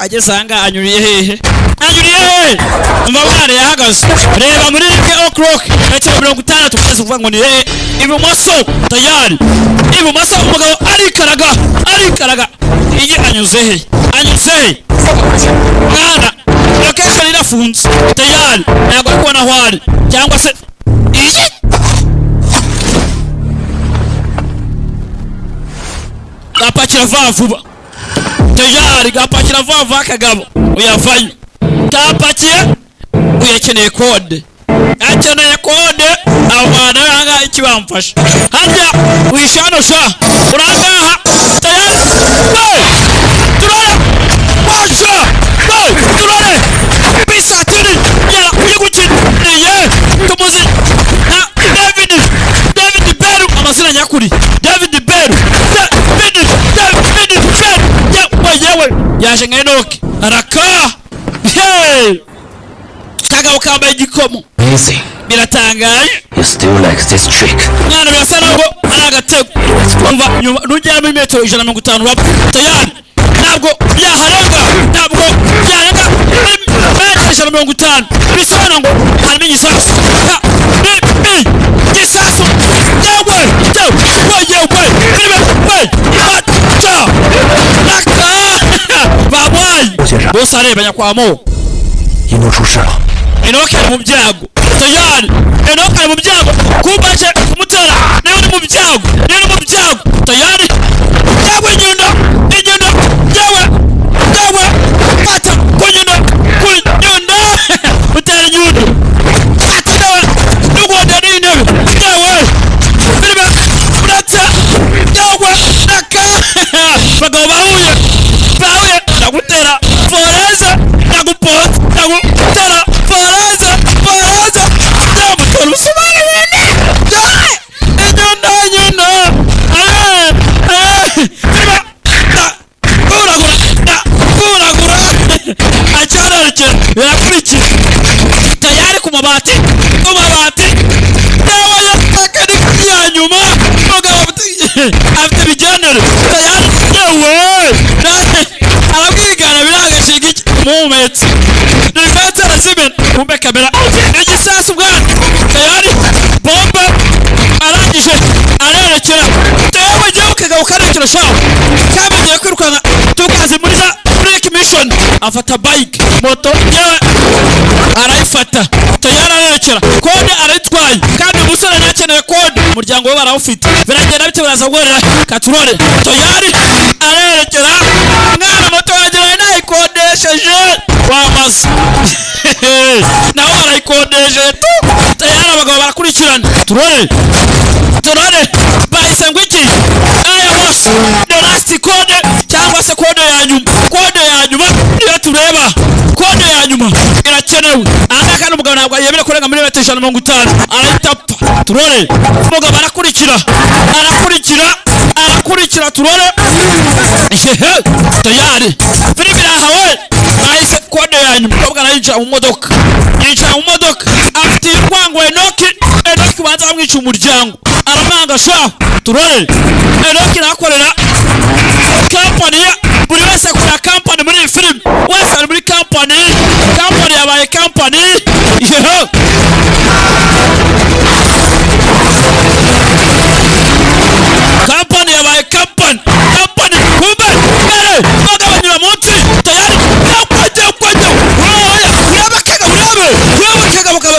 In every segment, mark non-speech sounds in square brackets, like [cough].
ageze ahangaha anyuriye hehe? Anyuriye hehe? Umva mwana yahagaze. Reba muri rimwe o'clock metero mirongo itandatu kugeza kuvuga ngo ni hehe? Ibumoso tayari ibumoso umugabo arikaraga arikaraga. Iyi anyuze hehe? Anyuze hehe? Mwana location irafunze. Tayari ntabwo ari kubona aho ari. Cyangwa se iyi? Apakira vuba vuba tayari gapakira vuba vuba akagabo uyavayo kapakiye uyakeneye kode. Akeneye kode aho hantu ahangaha iki bamfasha harya wishano sha. Urangaha. Tayari turare washa we turare bisatiri yara uyigukiniye tumuzi. Na david. David beru amazina nyakuri. Yaje nka enoki araka hey kagabo kambaye igikomo Amazing. biratangaje You still like this trick. mwana birasa naho ari agatego umva nyuma. Nugera muri metero ijana na mirongo itanu urapfa tayari. Ntabwo yaharenga ntabwo yarenga muri metero ijana na mirongo itanu bisobanura ngo harimo igisasu Ha! Ni- ni- igisasu yewe yewe yewe yewe we aca Bosare banya kwa mo. inoshusha enoke ari mu byago Tayari. enoke ari mu byago kumbaje kumutera. Niwe uri mu byago niwe uri mu byago toyari byago inyuma muhumetse rifetse arazimena kumbe kamera igisasu bwana tayari bombe arangije. Arerekera tewe jyewe kagabo karekera shaho kamenyeye kwirukanka tukazi muri za break mission. Afata bike. Moto yewe arayifata tayari arerekera kode arayitwaye kandi umusore ntakeneye kode umuryango we barawufite biragenda bite biraza guhorera katurore tayari arerekera mwana moto yageraye nayikodesheje wamaze [laughs] nawe barayikodesheje tayari abagabo barakurikirana. Turore. Turore. Bahise ngo iki? Aya bose the last code cyangwa se kode ya nyuma. Kode ya nyuma niyo tureba. Kode ya nyuma irakenewe. Ahangaha kandi umugabo ntabwo yemerewe kurenga muri metero ijana na mirongo itanu. Arahita apfa turore. Umugabo arakurikira. Arakurikira. Arakurikira turore. Hehe tayari. Filime irahawe. Ya umukobwa arayicara mu modoka. Yicara mu modoka. Afite urwango enoki enoki banza bamwica umuryango. Aramwanga sha turore. Enoki irahakorera kampani ye. Buri wese akorera kampani muri iyi filime wese ari muri kampani kampani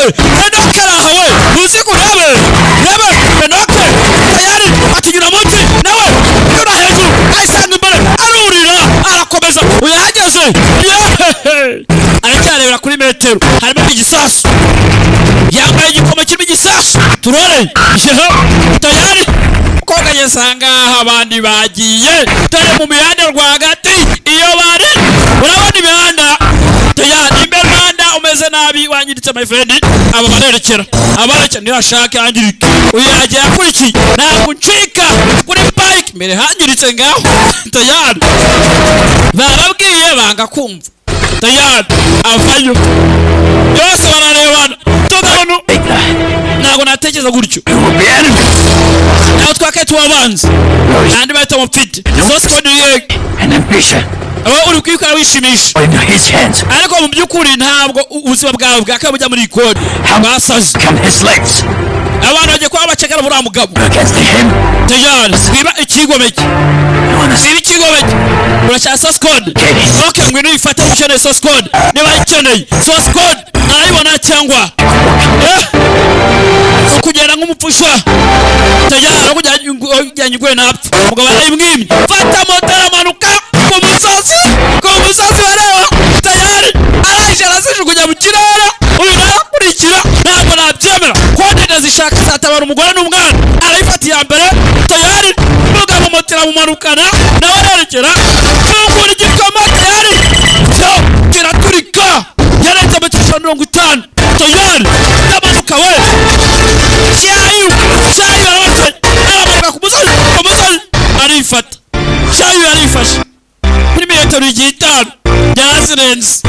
urebe kega mukabe enoke arahawe uzi kurebe urebe enoke tayari atinyura munsi nawe nyura hejuru ayisanga imbere arurira arakomeza uyahageze aracyarebera kuri metero harimo igisasu yambaye igikomo kirimo igisasu turore tayari koga ageze ahangaha abandi bagiye dore mu mihanda rwagati iyo bari urabona imihanda wangiritse my friend. Aba barerekera abarekera ntihashake hangirike uyu yagiye akurikiye. Ntabwo ncika kuri bike. Mbere hangiritse ngaho. Tayari. Barabwiye banga kumva. Tayari. Avayo. Yose bararebana. Ntabwo natekereza gutyo. Naho twakaye tubabanza nandi bahita mufite source code ye and ambition. Wowe uri kwikora wishimisha. Ariko mu by'ukuri ntabwo ubuzima bwawe bwakaye bujya muri kode his legs abantu bagiye kuba bacekera buriya mugabo. tayari siba ikigomeke siba ikigomeke urashaka source code? Yes. ok ngwino uyifate ukeneye source code. Niba ayikeneye source code arayibona cyangwa? Eh? Tayari aho kujyanye iguye napfa umugabo arayimwimye fata moto aramanuka ku musozi ku musozi bareba tayari. Araje arazijugunya mu kirere. Uyu nawe akurikira ntabwo nabyemera. Kode ndazishaka zatabara umugore n'umwana. Arayifata iya mbere. Tayari. Umugabo moto iramumanukana. Nawe arerekera. Fungura igikoma. Tayari. Cyo kiraturika. Yarenze cyiciro mirongo itanu. Tayari. Ndamanuka we. Arifata cyayu yarifashe kuri metero igihe itanu yarazirenze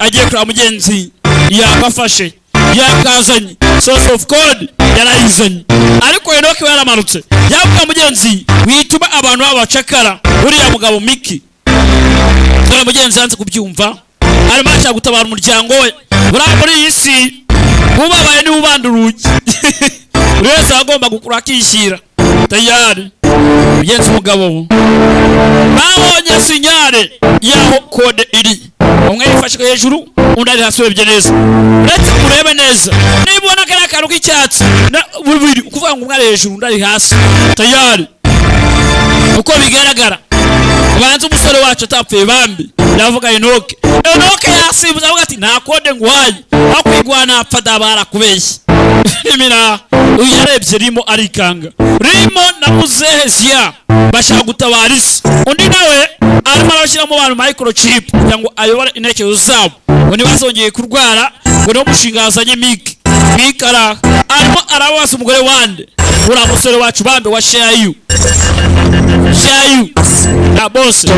agiye kureba mugenzi. Yagafashe yakazanye. Source of code yarayizanye ariko enoke we yaramanutse yabwira mugenzi wituma abantu babacakara. Uriya mugabo miki dore mugenzi yanze kubyumva. Arimo arashaka gutabara umuryango we. Buriya muri iyi si ubabaye ni we ubanda urugi. [laughs] Buri wese agomba gukura akishyira. Tayari. Mugenzi umugabo babonye sinyare. Y'aho kode iri. Umwe yifashe hejuru undi ari hasi urebye neza. Uretse urebe neza. Niba ubona kariya kantu k'icyatsi. Na- bubiri. Ukuvuga ngo umwe ari hejuru undi ari hasi. Tayari. Uko bigaragara banza umusore wacu atapfuye bambi. Ndavuga enoke. Enoke yasimbuza avuga ati nta kode nguhaye. Kwigwa napfa dabara kubeshya [laughs] nimira uyu yarebye rimo arikanga. Rimo na muzehe ziya bashaka gutabara isi. Undi nawe arimo arashyiramo abantu microchip kugira ngo ayobore intekerezo zabo. Ngo ntibazongeye kurwara ngo niwo mushinga yazanye mike mike araha arimo arabaza umugore wande. Uriya musore wacu bambe wa shayu. shayu. Na bose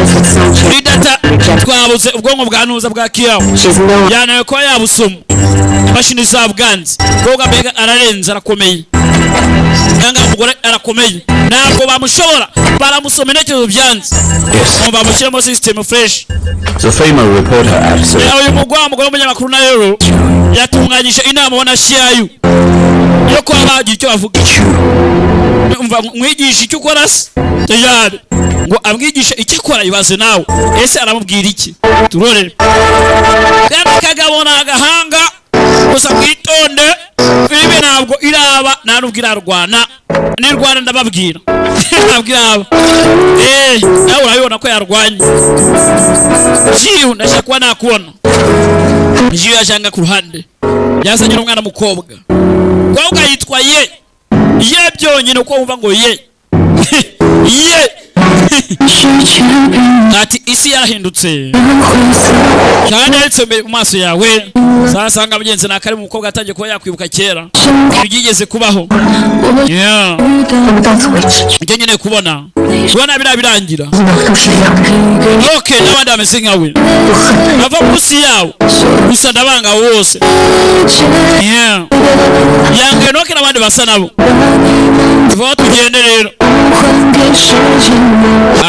twabuze ubwonko bwanuza bwa kiyaho yanawe kuba yabusoma imashini zabwanze kuko mbega ararenze arakomeye nanga umugore arakomeye ntabwo bamushobora. Baramusoma intekerezo byanze bamushyiremo system fresh. Uyu mugwa mugore w'umunyamakuru na rero yatunganyije inama ubona shiyayu yo kuba bagira icyo bavuga mwigisha icyo ukora se tayari ngo amwigishe icyo akora ibaze nawe ese aramubwira iki turorere kandi kagabo ni agahanga. Gusa mwitonde. Filime ntabwo iraba. Nta nubwo irarwana ndababwira. Ntabwo iraba eee nawe urabibona ko yarwanye. Jiyu ndashaka kuba nakubona jiyu yajanga ku ruhande. Yazanye n'umwana mukobwa mukobwa yitwa ye? Ye byonyine uko wumva ngo ye. [laughs] Ye! Ati isi yarahindutse kandi yaretse mu maso yawe. Sasanga mugenzi nakari mu mukobwa atangiye kuba yakwibuka kera. Byigeze kubaho. Ibyo nyine kubona. Kubona biriya birangira. Ok n'abandi bameze nkawe bava munsi yawo. Gusa ndabanga abo bose Yeah. yanga enoke n'abandi basa nabo. Tuvaho tugende rero.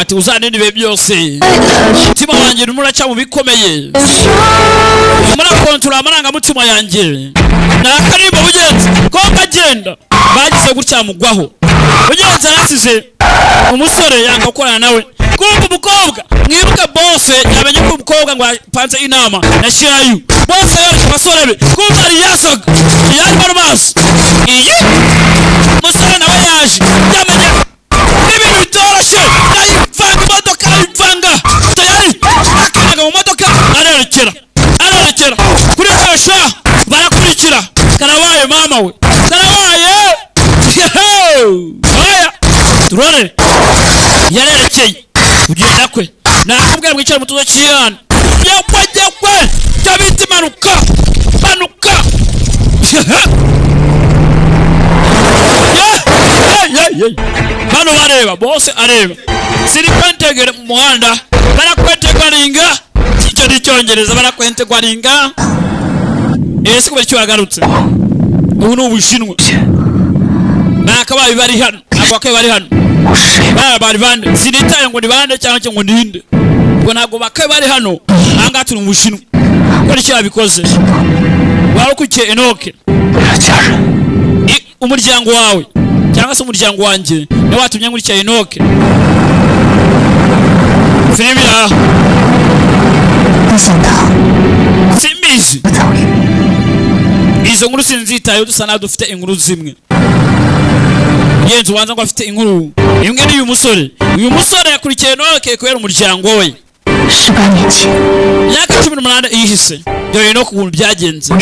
Ati uzaninde ibihe byose. Umutima wanjye urimo uraca mu bikomeye. Murakontorora amarangamutima yanjye. Ni akarimbo bugenzi. Ko kagenda bagize gutya mugwaho. Bugenzi arasize umusore yanga gukorana nawe. Kumva umukobwa. Mwibuke bose yamenye ko umukobwa ngo apanze inama. Na shirayu bose yoreka abasore be. Kumva ari yasaga yari mu maso iyi! Umusore nawe kwe nakubwira mwicare mu tuzo cy'irani yekwe yekwe cyo bita impanuka impanuka bano bareba bose areba. Siri kwentegera mu muhanda. Barakwetegaringa icyo ni icyongereza barakwetegaringa ese kubera icyo wagarutse ubu ni ubushinwa. Nakabaye bari hano. Ntabwo bakabaye bari hano. bari bande sinitaye ngo ni bande cyangwa ngo ninde. Ngo ntabwo bakaye bari hano ahangaha turi mu bushinwa ko ni cyo yabikoze warukukiye enoke. Umuryango wawe. Cyangwa se umuryango wanjye ni we watumye nkurikiye enoke. Sinibira simbizi. Izo nkuru sinzitayeho dusa naho dufite inkuru zimwe. Yenze ubanza ngo afite inkuru imwe n'uyu musore. Uyu musore yakurikiye norokeye kubera umuryango we. Imyaka cumi n'umunani ihise. Dore no ku bintu byagenze.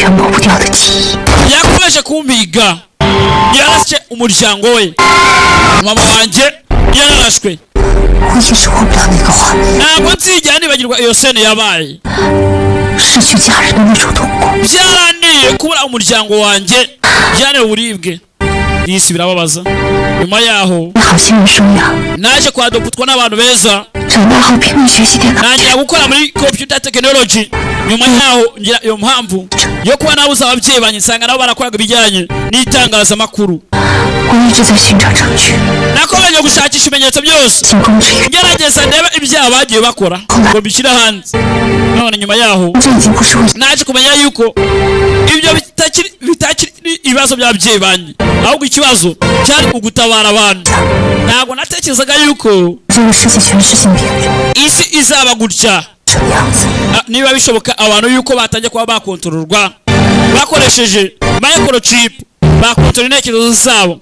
Yakomeje kumbiga yarashe umuryango we. Mama wanjye yarashwe ntabwo nzijya nibagirwa iyo sene yabaye. Byarananiye kubura umuryango wanjye. Byananiye uburibwe. y'isi birababaza nyuma yaho naje kwa doputwa n'abantu beza. Ntangira gukora muri computer technology. nyuma yaho ngira iyo mpamvu yo kuba nabuze ababyeyi banjye nsanga nabo barakoraga ibijyanye n'itangazamakuru nakomeje gushakisha ibimenyetso byose. Ngerageza ndebe ibyaha bagiye bakora ngo mbishyire hanze. None nyuma yaho naje kumenya yuko ibyo bitakiri ibibazo by'ababyeyi banjye. Ahubwo ikibazo cyari ugutabara abantu. Ntabwo natekerezaga yuko isi izaba gutya. Niba bishoboka abantu yuko batangiye kuba bakontororwa bakoresheje microchip bakontorora intekerezo zabo.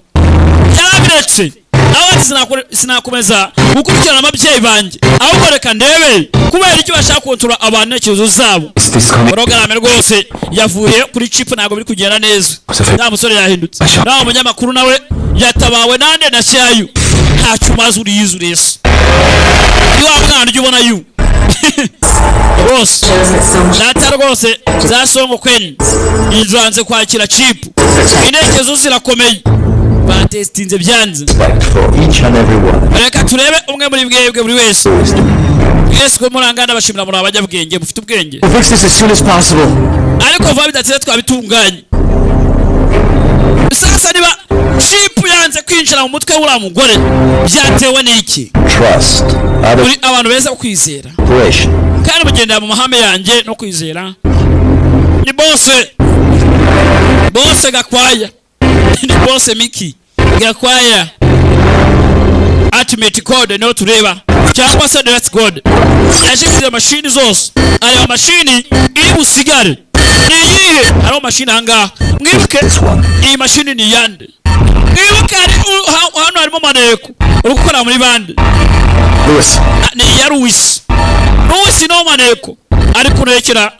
Yarabiretse. Nawe ati sinakore- sinakomeza gukurikirana ababyeyi banjye. Ahubwo reka ndebe kubera icyo bashaka kontorora abantu intekerezo zabo. Porogaramu rwose yavuye kuri chip ntabwo biri kugenda neza. Nta musore yahindutse. Asha. nawe umunyamakuru nawe yatabawe nande na shayu. Ntacyo umaze uriyizi urese ni wa mwana ujya ubona yu. [laughs] rwose data rwose za songo kweni inzanze kwakira chip intekerezo zirakomeye batesitinze byanze. Reka turebe umwe muri mwebwe buri wese. Mwese ko murangana bashimira muri abanyabwenge mufite ubwenge. Ariko vuba bidatsinze twabitunganye. Sasa niba chipu yanze kwinjira mu mutwe w'uriya mugore byatewe n'iki? Trust. Muri abantu beza kwizera kandi mugendera mu mahame yanjye no kwizera ni bose bose gakwaya ni bose miki gakwaya. Ultimate code niyo tureba. Cyangwa se direct code yashyize mashini zose. Areba mashini iri busigare iyihe hariho mashini ahangaha mwibuke iyi mashini ni iyande mwibuke hano harimo maneko uri gukora muri bande ni iya Louis Louis niwo maneko ari kurekera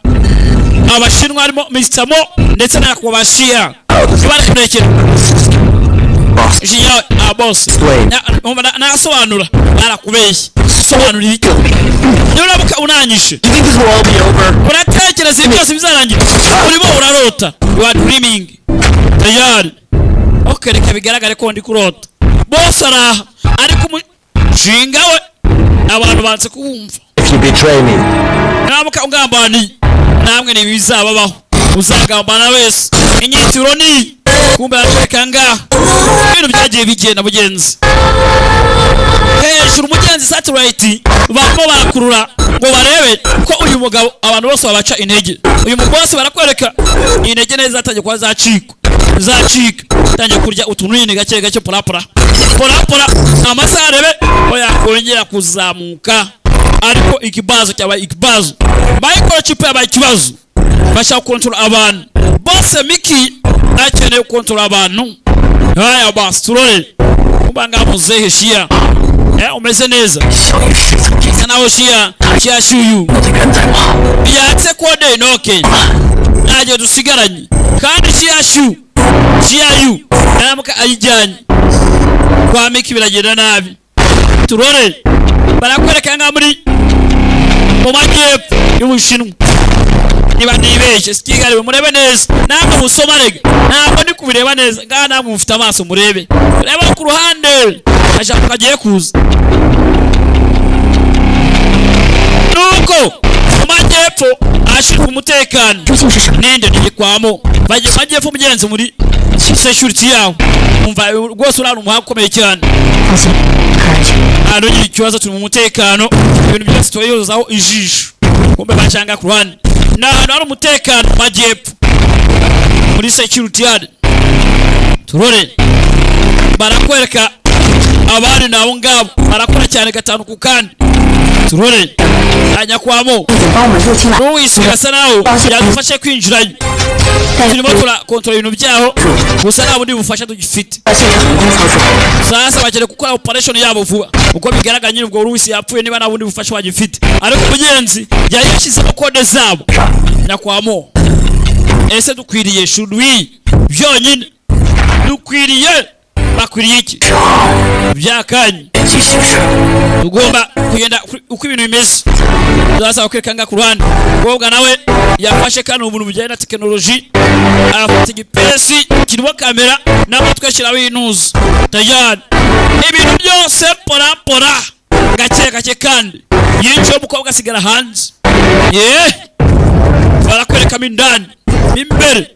abashinwa harimo Mr. Mo ndetse na Kubashia bari kurekera. Boss. Jia ah nasobanura barakubeshya. Sobanura iki be over? uratekereza ibi byose bizarangira urimo urarota. Dreaming. Tayari ok reka bigaragare ko ndi kurota. Bose araha. Ariko umushinga we. Abantu banze kuwumva naramuka ungambaniye namwe ni bizababaho uzagambana wese inyitiro ni. Kumbe aratwereka ngaha ibintu byagiye bigenda mugenzi. Hejuru umugenzi satellite barimo barakurura ngo barebe ko uyu mugabo abantu bose babaca intege. Uyu mugose barakwereka intege neza zatangiye kuba zacika zacika tangiye kurya utuntu nyine gake gake porapora. Porapora amasaha arebe ko yakongera kuzamuka. Ariko ikibazo cyabaye ikibazo. Microchip yabaye ikibazo. Bashaka gukontorora abantu. Bose miki akeneye gukontorora abantu. Haya basi turore kuba ngaha muzehe shia. eh, umeze neza sanahoshiya kyashuyu byatse kwode enoke najye dusigaranye kandi kyashu kyayu namuka eh, ayijyanye kwamika biragenda nabi turore. Barakwereka nka muri mu majyepfo y'ubushinwa niba murebe murebe. akajambo kagiye kuza nuko mu majyepfo ahashinzwe umutekano ninde ntibikwamo bagiye mu majyepfo mugenzi muri. Security yawe umva rwose urabona umuhanga ukomeye cyane ahantu ugira ikibazo turi mu mutekano ibintu byose tubayozaho ijisho kumbe bacanga ku ruhande ni ahantu hari umutekano mu majyepfo muri security yard turore barakwereka abari ni abo ngabo. Barakora cyane gatanu ku kandi. Turore. Tanyakwamo n'uwisiga asa naho yadufashe kwinjirayo turimo turakontora ibintu byaho. Gusa nta bundi bufasha tugifite. Sasa bakeneye gukora operation yabo vuba. Uko bigaragara nyine ubwo rusi yapfuye niba nta bundi bufasha bagifite. Ariko umugenzi yari yashyizemo kode zabo. Nyakwamo. Ese dukwiriye shudwi byonyine. Dukwiriye. bakwiriye iki? Byakanye tugomba kugenda uko ibintu bimeze. Tuzasaba kwekanga ku ruhande. Umukobwa nawe yafashe kandi umuntu bijyanye na tekinoloji arafata igipesi kirimo kamera nawe twashyiraho inuzi. Tayari ibintu byose porapora gake gake kandi. Yinjiye umukobwa asigara hanze. Yeee! Barakwerekamo indani. Imbere.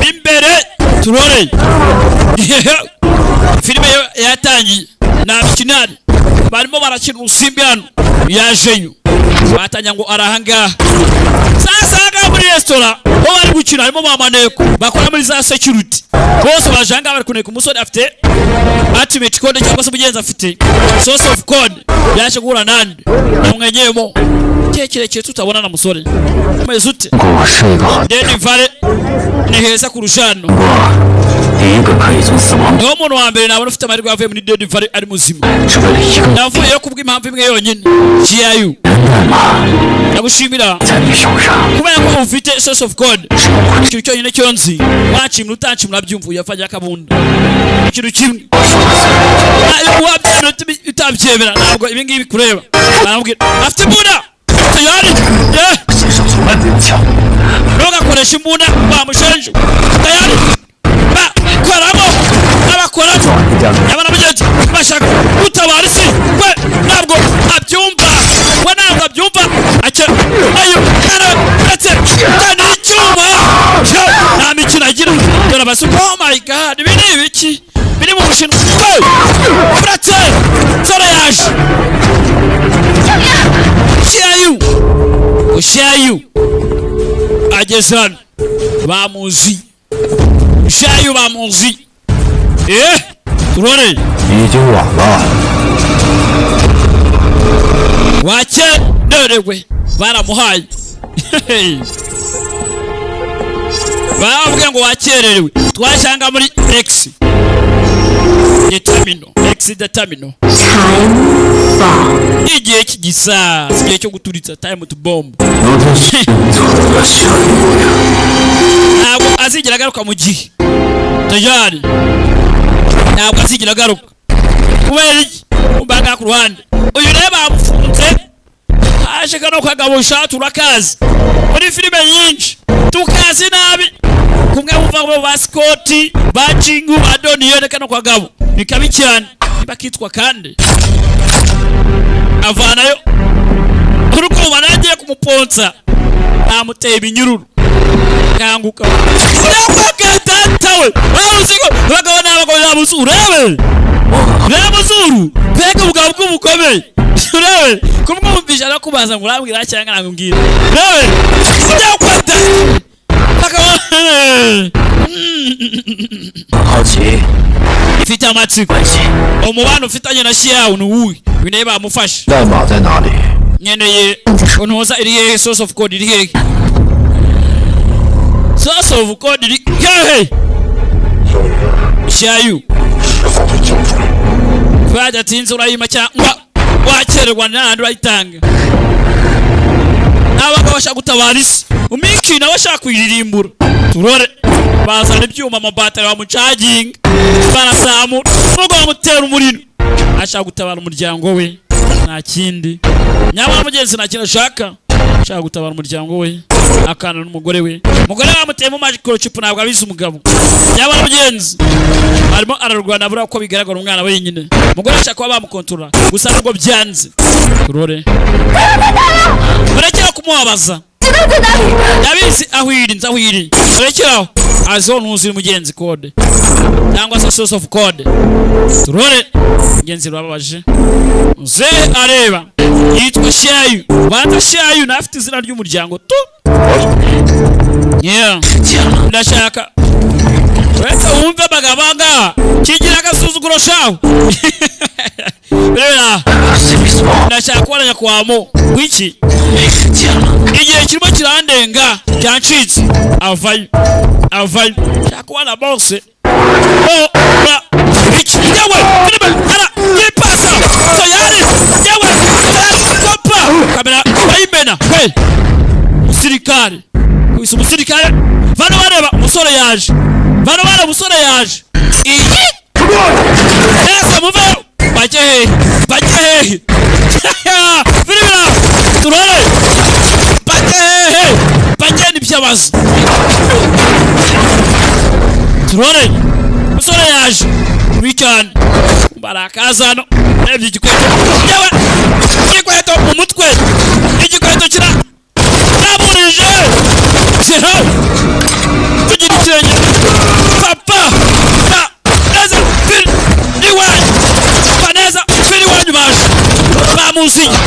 Mo imbere turore. [laughs] Filime yatangiye. Ni abakinari barimo barakina urusimbi hano. Yajeyo batangira ngo ari ahangaha sasa ahangaha muri resitora bo bari gukina harimo ba maneko. Bakora muri za security. Bose baje ahangaha bari kuneka umusore afite ultimate code cyangwa se umugenzi afite. Source of code. Yaje guhura nande? Namwenyeyemo igihe kirekire tutabonana musore umeze ute deni vare ni heza kurusha hano ni ho umuntu wa mbere nabona ufite amahirwe yavuye muri deni vare ari muzima. Navuyeyo kubw'impamvu imwe yonyine. Jiyayu ndagushimira. Kubera ko ufite source of god ikintu cyonyine cyo nzi wakimura utakimura byumvuye afajya akabunda. Ikintu kimwe. Wabyemera utabyemera. Ntabwo ibi ngibi kureba. Afite imbunda. tayari? Eh? Ntugakoreshe imbunda bamushenje tayari? Bakoramo abakoramo. Yaba na mugenzi bashaka gutabara isi we ntabwo abyumva. We ntabwo abyumva. Ayo ndetse kandi icyuma nta mikino agira. Dore abasuka oh my god ibi ni ibiki? Biri mu bushinwa. Uretse nsoro yaje. ushayu ageze hano bamuzi ushayu bamuzi eh? Turore. Wakererewe baramuhaye baravuga ngo wakererewe twasanga muri egisi determino. Ex determino. Igihe kigisa igihe cyo guturitsa time to bomb. Ntabwo azigera agaruka mu gihe. Tajari ntabwo azigera agaruka. Kubera iki? Umbaga ku ruhande. Uyu rero bamufunze haje kano kagabo shatu urakazi muri filime nyinshi. tukazi nabi. Kumwe buva bo basikoti bachingu badoni yone kano kwa gabo. Bikabi cyane. Bakitwa kandi avanayo. Uruko banagiye kumuponsa amuteye ibinyururu. Kanguka. Datawe waruzigo bagabo n'abagabo urebe urebe musuru peka bugabo bw'ubukomeye nawe kumwumvisha nakubaza ngulambwira cyangwa nakumbwira nawe sijya kwata ifite amatsiko umubano ufitanye na shirawu ni uwuhe bine bamufashe nkeneye untuza iri hehe source of code iri hehe source of code iri hehe shayu fada tinzi urayima cyangwa wakererwa n'ahandi urayitanga abagabo bashaka gutabara isi umiki nawe ashaka kuyiririmbura turore bazana ibyuma amabatari bamucaginga barazamura nubwo bamutera umuriro ashaka gutabara umuryango we. Nta kindi nyamara mugenzi nta kintu ashaka ashaka gutabara umuryango we. akana n'umugore we. Umugore bamuteye mu microchip ntabwo abizi umugabo. Yaba n'umugenzi. Arimo ararwana buriya ko bigaragara umwana we nyine umugore ashaka kuba bamukontorora. Gusa nubwo byanze. Turore murekera kumubabaza. Yabizi aho iri nzi aho iri. Murekeraho aziho ntuzi mugenzi kode cyangwa se source of code. Turore mugenzi rurababaje nze areba. Yitwa shayu. Banza shayu n'afite izina ry'umuryango. Tu. yeah. Ndashaka uretse wumve bagabaga. Kigira agasuzuguro shaho [laughs] rera ndashaka kubona nyakwamo. W'iki. Igihe kirimo kirandenga cyancitse. Avayo. Avayo. Nshaka kubona bose oh, iki umusirikare kubisa umusirikare bano bareba umusore yaje. Bano bareba umusore yaje. Iyi neza muveyo bajye hehe bajye hehe [laughs] filime turore. Bajye hehe bajye n'ibyabaza turore. Umusore yaje. Mubi cyane. Barakaza hano. Urebye igikweto. Yewe igikweto mu mutwe. Igikweto kira kira tugira ikirenge papa. Pa neza fili iwanyu pa neza fili iwanyu baje bamuzinye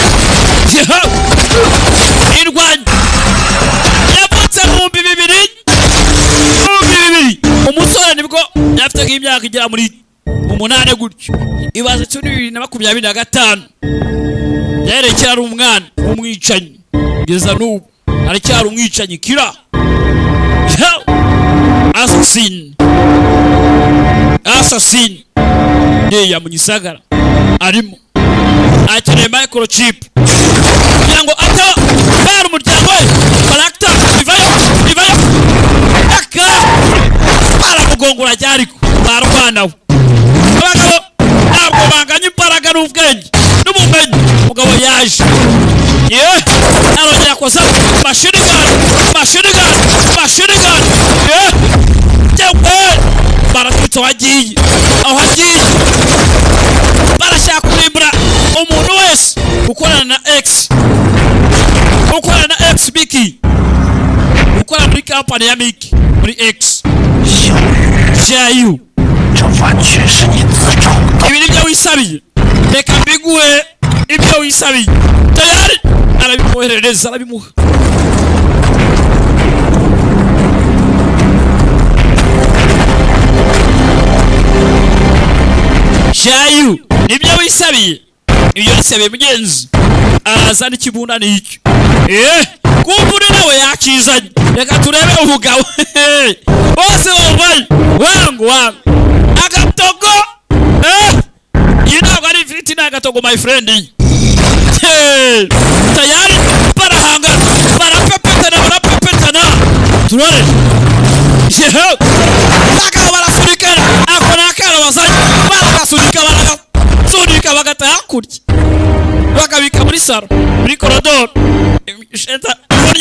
yewe irwanyu yavutse mu bihumbi bibiri. Ibihumbi bibiri. Umusore ni bwo yafite nk'imyaka igera muri umunani gutyo. Ibaze cumi bibiri na makumyabiri na gatanu. Yaherekera ari umwana w'umwicanyi. Kugeza n'ubu. Aracyari umwicanyi kira. Asasini asasini yeya mu gisagara arimo akeneye microchip. Kugira ngo ataba bera umuryango we baragita ivayo! Ivayo! Aka! Baramugongora ryariko barwanawe abagabo ntabwo banganya imbaraga n'ubwenge. N'ubumenyi. Umugabo yaje. Ye kwa sababu machine gun, machine gun, machine gun. Yeah. Jewe baratuta wajiji au hajiji barashakulibra umuntu wese ukorana na X. Ukorana na X biki ukorana muri kampani ya Miki muri X. Jayu ibi ni wisabiye reka mbiguhe ibyo wisabiye tayari? Jayu nibyo wisabiye ibyo wisabiye mugenzi. Araza n'ikibunda n'icyo eh kumva uri nawe yakizanye reka turebe umugabo [laughs] bose bambaye. Wangu wangu. Agatogo. Eh iyi ntabwo ari ifiriti ni agatogo my friend tayari barahangana barapepetana barapepetana turore yeho bagabo barasunikana ako ni akana bazanye baragasunika baragasunika bagata hakurya bakabika muri saro muri korodoro sheta muri